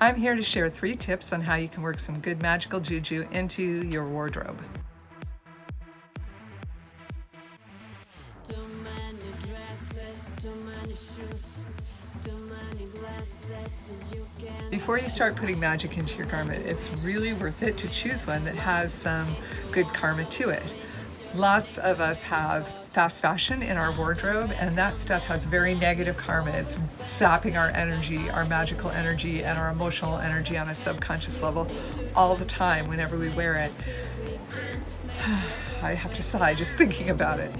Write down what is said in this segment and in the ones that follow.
I'm here to share three tips on how you can work some good magical juju into your wardrobe. Before you start putting magic into your garment, it's really worth it to choose one that has some good karma to it. Lots of us have fast fashion in our wardrobe and that stuff has very negative karma. It's sapping our energy, our magical energy and our emotional energy on a subconscious level all the time whenever we wear it. I have to sigh just thinking about it.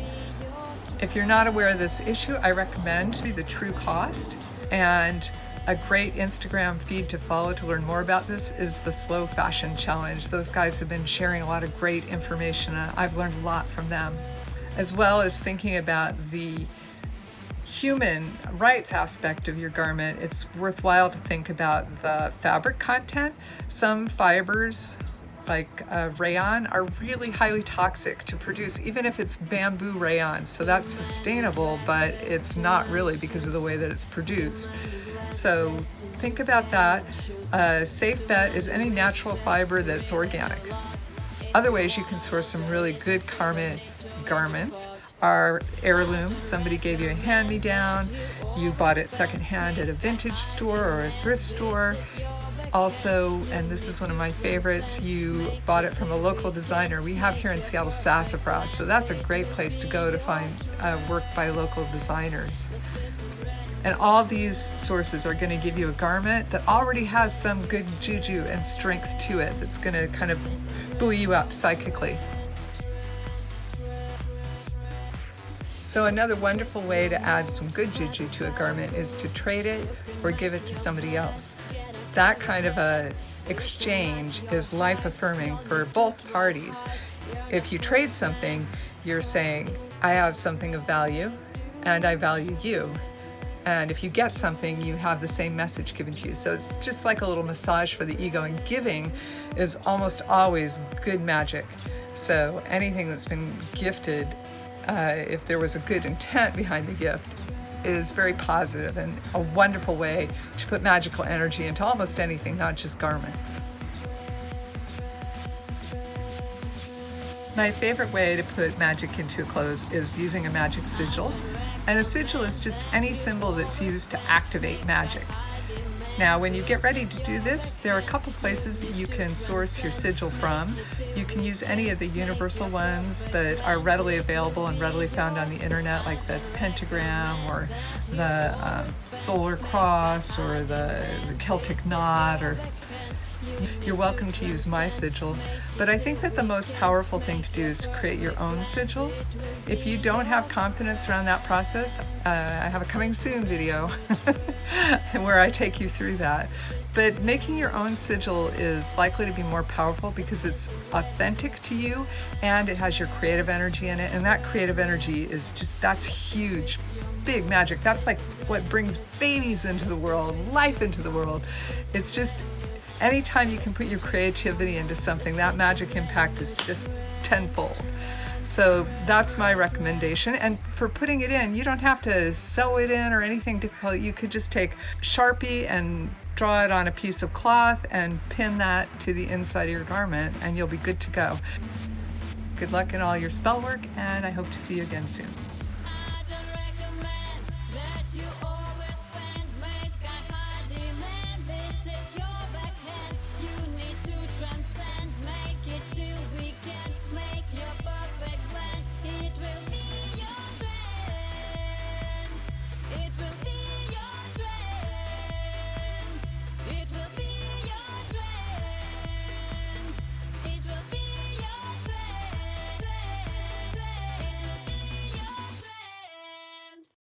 If you're not aware of this issue, I recommend the true cost and a great Instagram feed to follow to learn more about this is the Slow Fashion Challenge. Those guys have been sharing a lot of great information. I've learned a lot from them, as well as thinking about the human rights aspect of your garment, it's worthwhile to think about the fabric content. Some fibers, like uh, rayon, are really highly toxic to produce, even if it's bamboo rayon. So that's sustainable, but it's not really because of the way that it's produced. So think about that. A safe bet is any natural fiber that's organic. Other ways you can source some really good karma garments are heirlooms. Somebody gave you a hand-me-down, you bought it secondhand at a vintage store or a thrift store. Also, and this is one of my favorites, you bought it from a local designer. We have here in Seattle Sassafras, so that's a great place to go to find uh, work by local designers. And all these sources are going to give you a garment that already has some good juju and strength to it that's going to kind of buoy you up psychically. So another wonderful way to add some good juju to a garment is to trade it or give it to somebody else. That kind of a exchange is life affirming for both parties. If you trade something, you're saying, I have something of value and I value you and if you get something, you have the same message given to you. So it's just like a little massage for the ego, and giving is almost always good magic. So anything that's been gifted, uh, if there was a good intent behind the gift, is very positive and a wonderful way to put magical energy into almost anything, not just garments. My favorite way to put magic into clothes is using a magic sigil. And a sigil is just any symbol that's used to activate magic. Now, when you get ready to do this, there are a couple places you can source your sigil from. You can use any of the universal ones that are readily available and readily found on the internet, like the pentagram or the um, solar cross or the, the Celtic knot or you're welcome to use my sigil, but I think that the most powerful thing to do is to create your own sigil. If you don't have confidence around that process, uh, I have a coming soon video where I take you through that. But making your own sigil is likely to be more powerful because it's authentic to you and it has your creative energy in it. And that creative energy is just, that's huge, big magic. That's like what brings babies into the world, life into the world. It's just, Anytime you can put your creativity into something, that magic impact is just tenfold. So that's my recommendation. And for putting it in, you don't have to sew it in or anything difficult. You could just take Sharpie and draw it on a piece of cloth and pin that to the inside of your garment and you'll be good to go. Good luck in all your spell work and I hope to see you again soon.